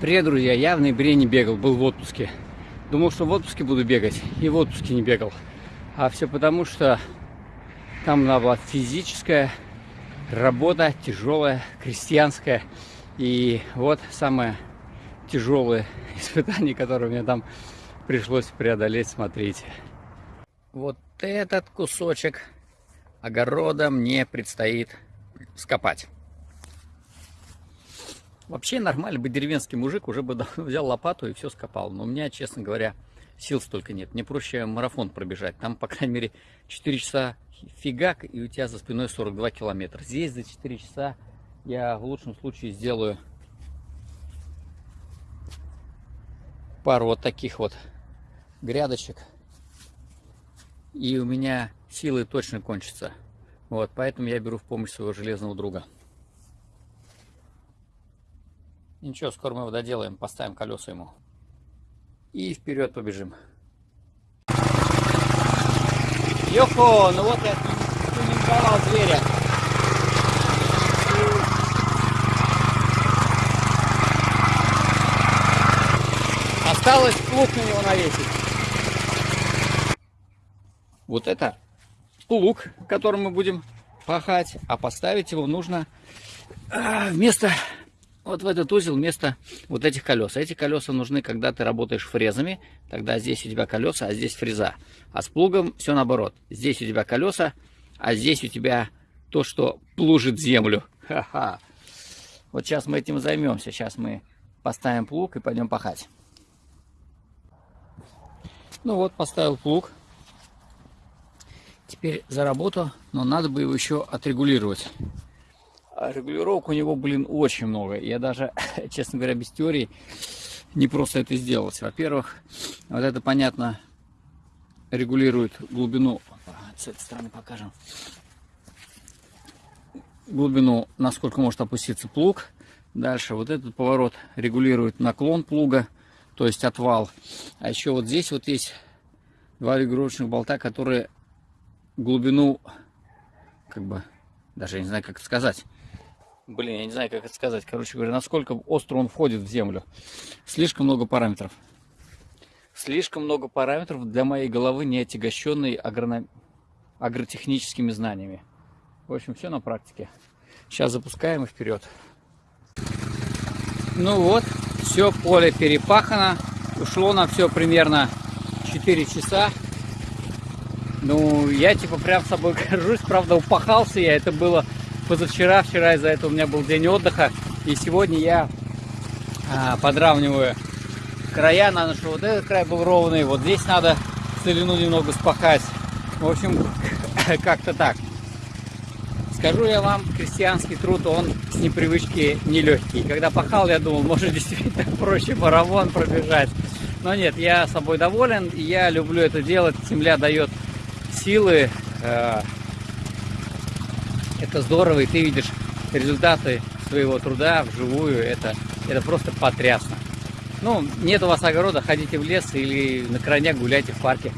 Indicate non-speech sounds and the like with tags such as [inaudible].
Привет, друзья! Я в ноябре не бегал, был в отпуске. Думал, что в отпуске буду бегать, и в отпуске не бегал. А все потому, что там надо была физическая работа, тяжелая, крестьянская. И вот самое тяжелое [laughs] испытание, которое мне там пришлось преодолеть, смотрите. Вот этот кусочек огорода мне предстоит скопать. Вообще нормально быть деревенский мужик, уже бы [laughs] взял лопату и все скопал. Но у меня, честно говоря, сил столько нет. Мне проще марафон пробежать. Там, по крайней мере, 4 часа фигак, и у тебя за спиной 42 километра. Здесь за 4 часа я в лучшем случае сделаю пару вот таких вот грядочек. И у меня силы точно кончатся. Вот, поэтому я беру в помощь своего железного друга. Ничего, скоро мы его доделаем, поставим колеса ему. И вперед побежим. Йохо, ну вот я тюнинговал зверя. Осталось плуг на него навесить. Вот это плуг, которым мы будем пахать, а поставить его нужно а, вместо вот в этот узел вместо вот этих колес. Эти колеса нужны, когда ты работаешь фрезами, тогда здесь у тебя колеса, а здесь фреза. А с плугом все наоборот. Здесь у тебя колеса, а здесь у тебя то, что плужит землю. Ха-ха. Вот сейчас мы этим займемся. Сейчас мы поставим плуг и пойдем пахать. Ну вот, поставил плуг. Теперь за работу, но надо бы его еще отрегулировать. А регулировок у него, блин, очень много. Я даже, [laughs] честно говоря, без теории не просто это сделать. Во-первых, вот это, понятно, регулирует глубину. С этой стороны покажем. Глубину, насколько может опуститься плуг. Дальше вот этот поворот регулирует наклон плуга, то есть отвал. А еще вот здесь вот есть два регулировочных болта, которые глубину, как бы, даже не знаю, как это сказать, блин, я не знаю, как это сказать, короче говоря, насколько остро он входит в землю. Слишком много параметров. Слишком много параметров для моей головы, не отягощенной агроном... агротехническими знаниями. В общем, все на практике. Сейчас запускаем и вперед. Ну вот, все поле перепахано. Ушло на все примерно 4 часа. Ну, я типа прям собой [laughs] горжусь. Правда, упахался я. Это было позавчера, вчера из-за этого у меня был день отдыха. И сегодня я а, подравниваю края. Надо, чтобы вот этот край был ровный. Вот здесь надо целину немного спахать. В общем, [laughs] как-то так. Скажу я вам, крестьянский труд, он с непривычки нелегкий. Когда пахал, я думал, может [laughs] действительно проще марафон пробежать. Но нет, я собой доволен, я люблю это делать. Земля дает силы, э, это здорово, и ты видишь результаты своего труда вживую, это, это просто потрясно. Ну, нет у вас огорода, ходите в лес или на крайняк гуляйте в парке.